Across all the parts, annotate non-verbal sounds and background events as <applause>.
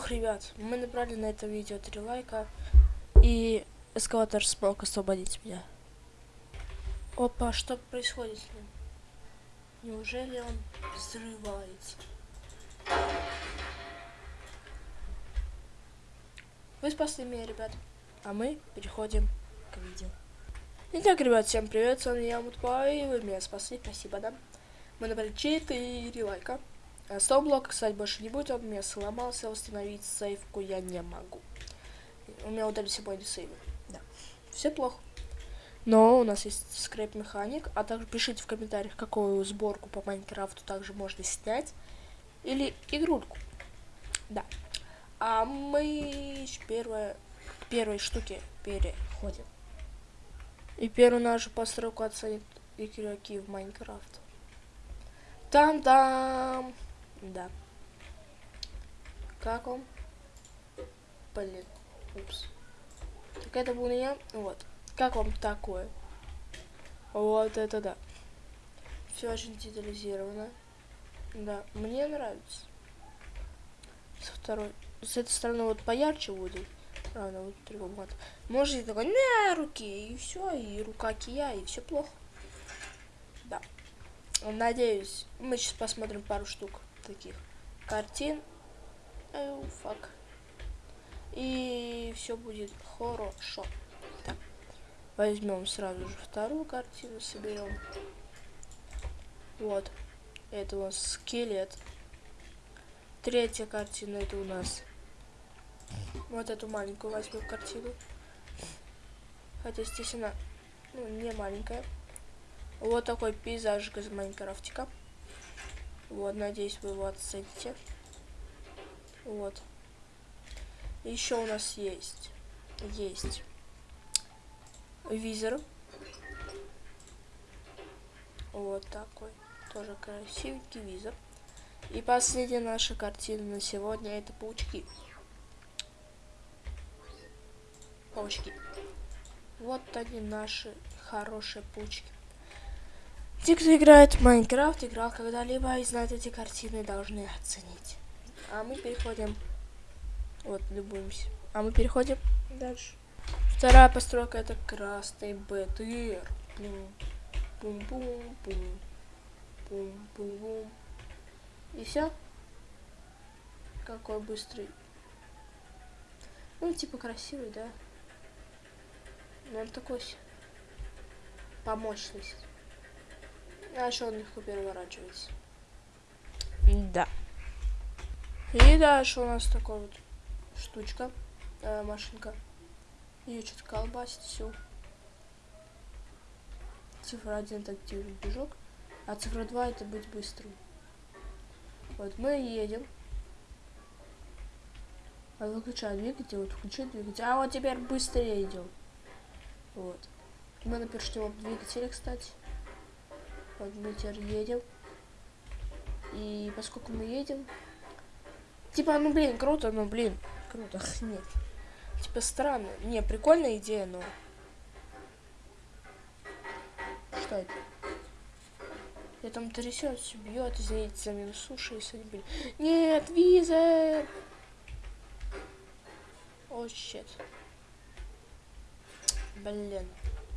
Ух, ребят, мы набрали на это видео 3 лайка. И эскалатор смог освободить меня. Опа, что происходит с ним? Неужели он взрывается? Вы спасли меня, ребят. А мы переходим к видео. Итак, ребят, всем привет, с вами я, Мутпай, вы меня спасли, спасибо, да. Мы набрали 4 лайка. А Стоп-блок, кстати, больше не будет, он у меня сломался, восстановить сейфку я не могу. У меня удалили мои сейвы, да. Все плохо. Но у нас есть скрейп механик, а также пишите в комментариях, какую сборку по Майнкрафту также можно снять. Или игрульку. Да. А мы первое, к первой штуке переходим. И первую нашу постройку оценят игроки в Майнкрафт. Там-там! Да. Как он? Блин. Упс. Так это был не я? Вот. Как вам такое? Вот это да. Все очень детализировано. Да, мне нравится. Со второй с этой стороны вот поярче будет. Правда, вот треугольник. Можете такой на руке, и все, и рука кия, и все плохо. Да. Надеюсь, мы сейчас посмотрим пару штук таких картин. Эй, фак. И все будет хорошо. Так. Возьмем сразу же вторую картину, соберем. Вот. Это у нас скелет. Третья картина это у нас вот эту маленькую возьму картину. Хотя, естественно, ну, не маленькая. Вот такой пейзаж из Майнкрафтика. Вот, надеюсь, вы его оцените. Вот. Еще у нас есть. Есть. Визор. Вот такой. Тоже красивенький визор. И последняя наша картина на сегодня это паучки. паучки. Вот они наши хорошие паучки. Те, кто играет в Майнкрафт, играл когда-либо и знает эти картины, должны оценить. А мы переходим... Вот, любуемся. А мы переходим дальше. Вторая постройка это красный БТР. Бум-бум-бум. Бум-бум-бум. И все. Какой быстрый. Ну, типа красивый, да? Но он такой по мощности. А еще он легко переворачивается. Да. И дальше у нас такой вот штучка, э, машинка. Ее что-то колбасит все. Цифра 1 это активный движок, а цифра 2 это быть быстрым. Вот мы едем. А выключаю двигатель, вот включу двигатель. А вот теперь быстрее идем. Вот. Мы на першневом двигателе, кстати. Вот мы теперь едем. И поскольку мы едем... Типа, ну блин, круто, но блин, круто. <laughs> Нет. Типа странно. Не, прикольная идея, но... Что это? Я там трясется, бьет, извините за минус суши, не были. Нет, виза! О, щет. Блин.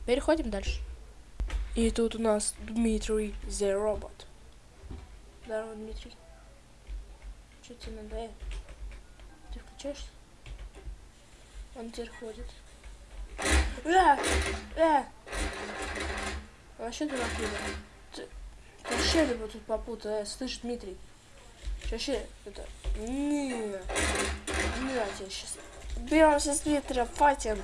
Переходим дальше. И тут у нас Дмитрий The Robot. Здорово, Дмитрий. Что тебе надо? Ты включаешься? Он теперь ходит. Э! Вообще дурак, Ты, ты вообще либо тут попутал, э, слышь, Дмитрий. Вообще, это... Не, не, тебя сейчас... Беремся с Дмитрия, файтинг.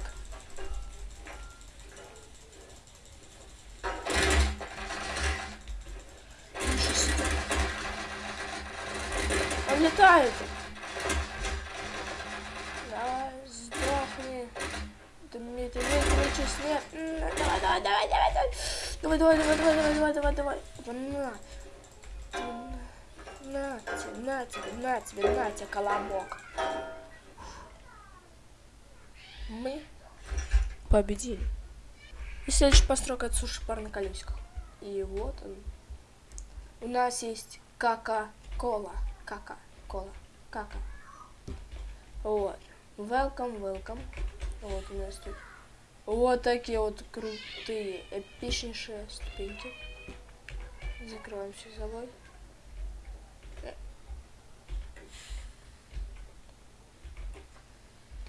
летает. Давай, сдохни. Дмитрий, выключи свет. Давай, давай, давай, давай, давай. Давай, давай, давай, давай, давай, давай, давай. На. На тебе, на тебе, на тебе, на тебе, колобок. Мы победили. И следующая постройка от суши пар на колесиках. И вот он. У нас есть кака-кола. Кака кола. Кака. Вот. Welcome, welcome. Вот у нас тут вот такие вот крутые, эпичнейшие ступеньки. Закрываем все собой.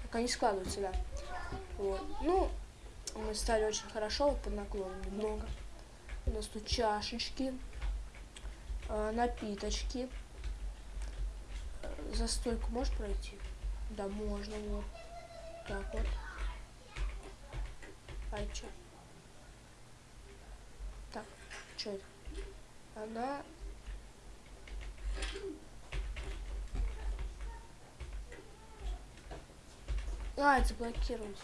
Так, они складываются, да. Вот. Ну, мы стали очень хорошо, вот под наклоном немного. У нас тут чашечки, э, напиточки. За стойку можешь пройти? Да, можно, вот. Так вот. А чё? Так, что это? Она... А, заблокировать.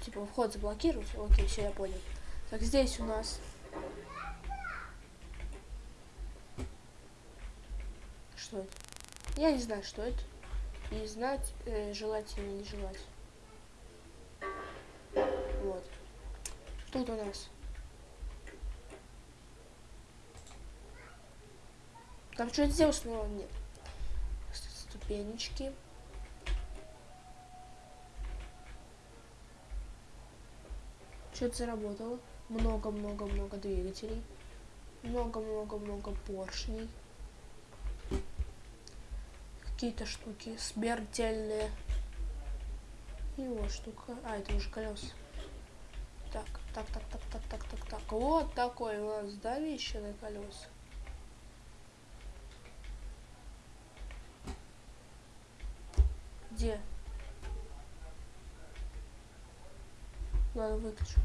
Типа вход заблокировать. Окей, все, я понял. Так, здесь у нас... Что это? Я не знаю, что это. И знать э, желательно не желать. Тут у нас. Там что-то сделать, но нет. Ступенечки. Что-то заработало. Много-много-много двигателей. Много-много-много поршней. Какие-то штуки смертельные. Вот штука. А, это уже колеса. Так, так, так, так, так, так, так, так. Вот такой у нас давище на. Где? Ладно, выключу.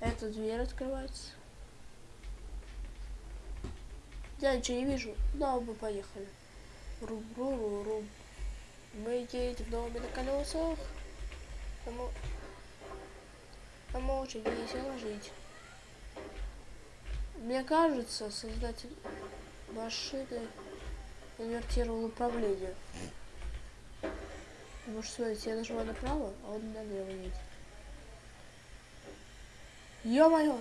Эта дверь открывается. Я ничего не вижу. Да, мы поехали. Рум, рум, рум. Мы едем доме на колесах. Кому... Очень весело жить. Мне кажется, создатель машины инвертировал управление. Потому что, смотрите, я нажимаю направо, а он налево едет. Ё-моё!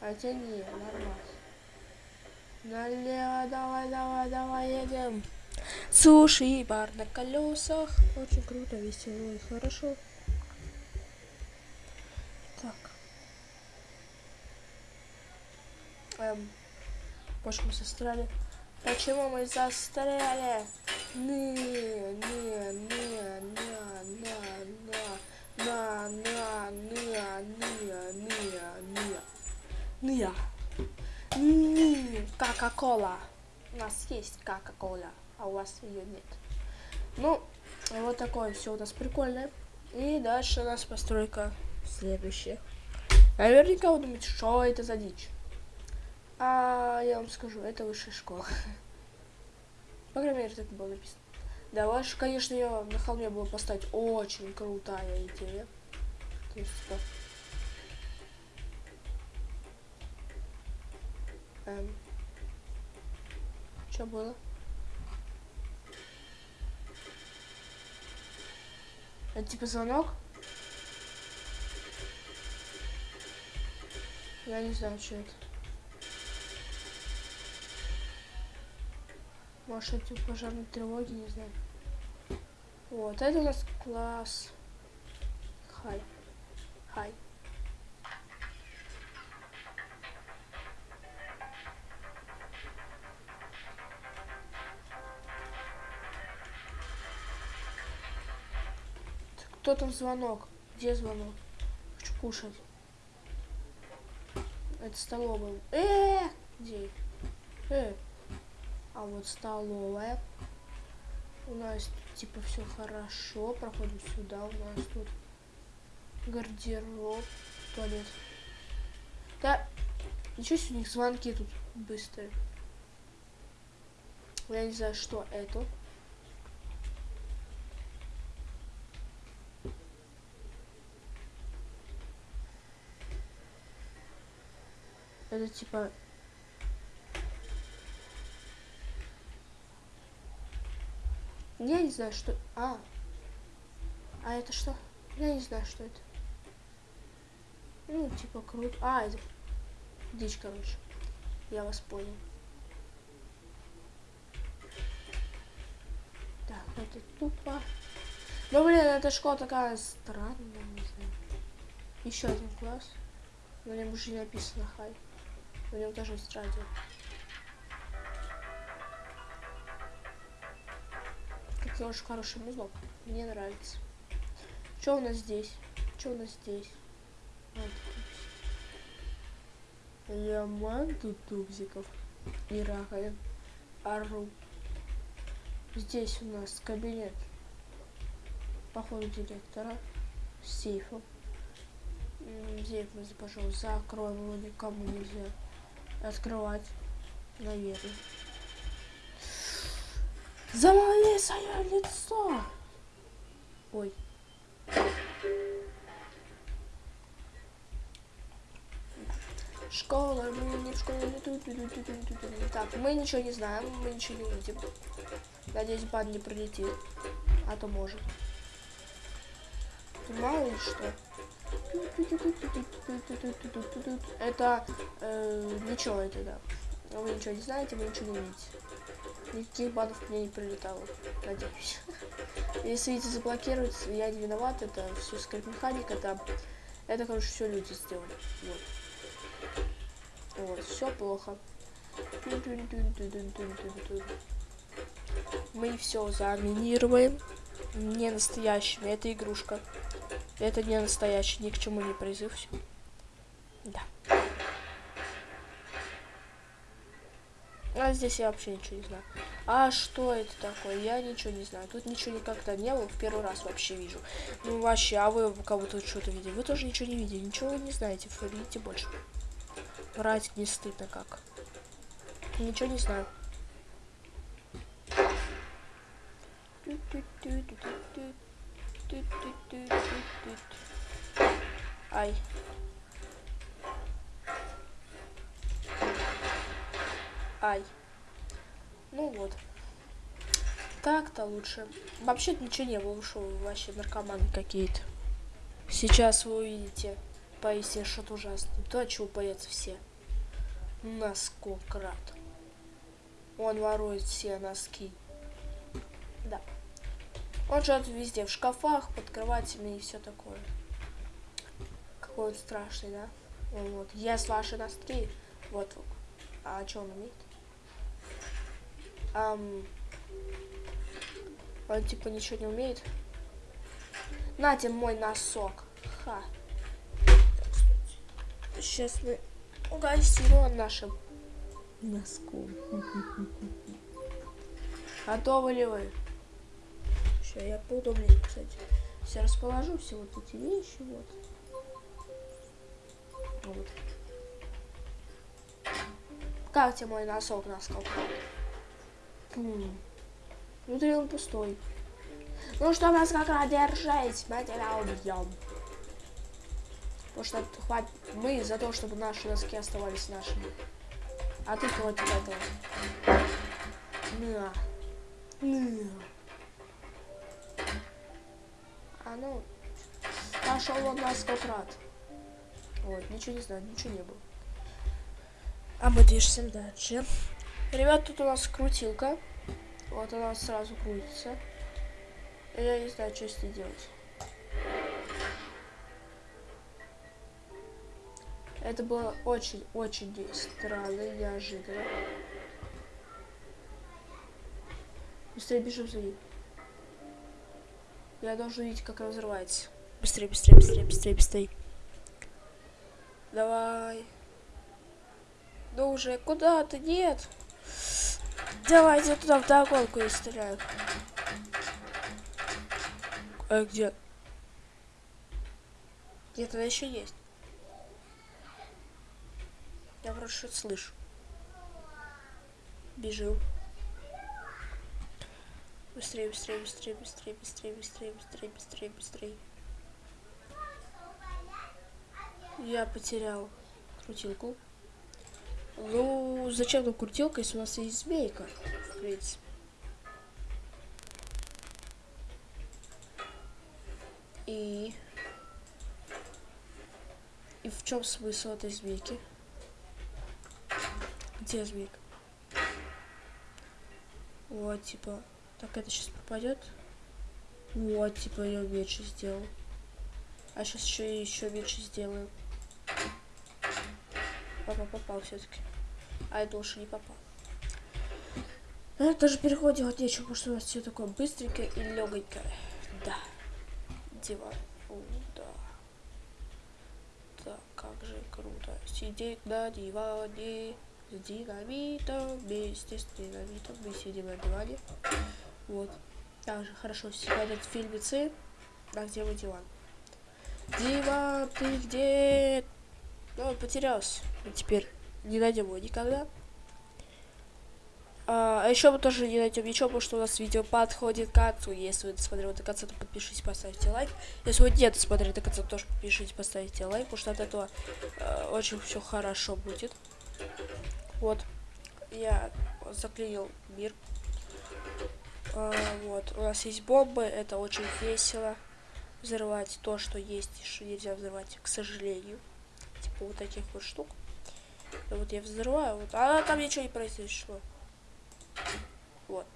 Хотя не, нормально. Налево, давай, давай, давай, едем. Суши бар на колесах. Очень круто, весело и хорошо. Так. Эм, почему мы застряли? Почему мы застряли? Не, не, не, не, не, не, на, на, не, не, не, не, не, не, Кока-кола. У нас есть Кока-кола а у вас ее нет. Ну, вот такое все у нас прикольное. И дальше у нас постройка следующая. Наверняка вы думаете, что это за дичь. А я вам скажу, это высшая школа. По крайней мере, так было написано. Да, ваш, конечно, я на холме было поставить очень крутая идея. То есть, типа... Эм, что было? Это типа звонок? Я не знаю, что это. Может, это пожарной тревоги, не знаю. Вот, это у нас класс. Хай. Хай. Кто там звонок? Где звонок? Хочу кушать. Это столовая. Э, где? Э. А вот столовая. У нас типа все хорошо. Проходим сюда. У нас тут гардероб, туалет. Да, ничего себе, у них звонки тут быстрые. Я не знаю, что это. Это типа... Я не знаю, что... А. А это что? Я не знаю, что это. Ну, типа, круто. А, это... Дичь, короче. Я вас понял. Так, это тупо. Ну, блин, эта школа такая странная, не знаю. Еще один класс. На нем уже не написано хай. На нем тоже есть радио. Как очень хороший музло. Мне нравится. Что у нас здесь? Что у нас здесь? Вот. Ляман тут тубзиков и раковин. Ару. Здесь у нас кабинет походу директора с сейфом. Сейф мы, пожалуйста, закроем его никому нельзя открывать, наверное. Замоли свое лицо! Ой. Школа, мы не в школе. Так, мы ничего не знаем, мы ничего не видим. Надеюсь, бан не пролетит. А то может. Мало ли что. Это э, ничего это да. Вы ничего не знаете, вы ничего не видите. Никаких банов мне не прилетало, надеюсь. <laughs> Если видите заблокировать, я не виноват, это все скрипт механика, это, это, короче, все люди сделали. Вот. Вот, все плохо. Мы все заминируем. Не настоящими, это игрушка. Это не настоящий, ни к чему не призыв. Да. А здесь я вообще ничего не знаю. А что это такое? Я ничего не знаю. Тут ничего никогда не было. Первый раз вообще вижу. Ну вообще, а вы кого-то что-то видели? Вы тоже ничего не видели. Ничего вы не знаете. Видите больше. Врать не стыдно как. Ничего не знаю. Ай. Ай. Ну вот. Так-то лучше. Вообще ничего не было, ушел вообще наркоманы какие-то. Сейчас вы увидите поистине что-то ужасное. То, чего боятся все. Наскократ. Он ворует все носки. Да. Он живет везде, в шкафах, под кроватями и все такое. Какой он страшный, да? Вот. Ест ваши носки. Вот. А что он умеет? Um, он типа ничего не умеет. Нате мой носок. Ха. Сейчас мы угостим его нашим носком. <laughs> Готовы ли вы? Сейчас я поудобнее, кстати. Все расположу, все вот эти вещи, вот. Вот. Как тебе мой носок насколько? Внутри он пустой. Ну что нас как раз держать, мы тебя убьем. Потому что хватит мы за то, чтобы наши носки оставались нашими. А ты против этого. На. На. А ну, пошел он нас как рад. Вот, ничего не знаю, ничего не было. А мы движемся дальше. Ребят, тут у нас крутилка. Вот она сразу крутится. Я не знаю, что с ней делать. Это было очень-очень странно, неожиданно. Быстрее бежим за ним. Я должен видеть, как она взрывается. Быстрее, быстрее, быстрее, быстрее, быстрее. Давай. Ну уже, куда ты? Нет. Давайте туда в догонку я стреляю. А где? Она еще есть. Я вроде что-то слышу. Бежим. Быстрее, быстрее, быстрее, быстрее, быстрее, быстрее, быстрее, быстрее, быстрее. Я потерял крутилку. Ну, зачем нам крутилка, если у нас есть змейка, в принципе. И... И в чем смысл этой змейки? Где змейка? Вот, типа... Так, это сейчас пропадет. Вот, типа я меньше сделал. А сейчас еще еще меньше сделаю. Папа попал все-таки. А это лучше не попал. Ну, даже переход делать нечего, потому что у нас все такое быстренькое и легонькое. Да. Диван. Фу, да. Так, как же круто. Сидеть на диване с динамитом. Вместе с динамитом мы сидим на диване. Вот. Также хорошо смотрят фильмецы. А где мой диван? Диван, ты где? Ну, он потерялся. И теперь не найдем его никогда. А, а еще мы тоже не найдем ничего, потому что у нас видео подходит к концу. Если вы досмотрели до конца, то подпишитесь, поставьте лайк. Если вы не досмотрели до конца, тоже подпишитесь, поставьте лайк, потому что от этого э, очень все хорошо будет. Вот. Я заклеил мир. А, вот. У нас есть бомбы, это очень весело. Взрывать то, что есть, что нельзя взрывать, к сожалению. Типа вот таких вот штук. И вот я взрываю, вот, а там ничего не произошло. Вот.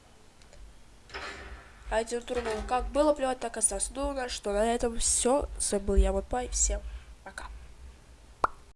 А эти турнул как было плевать, так осталось. Ну, что, на этом все. С вами был я, вот Пай. Всем пока.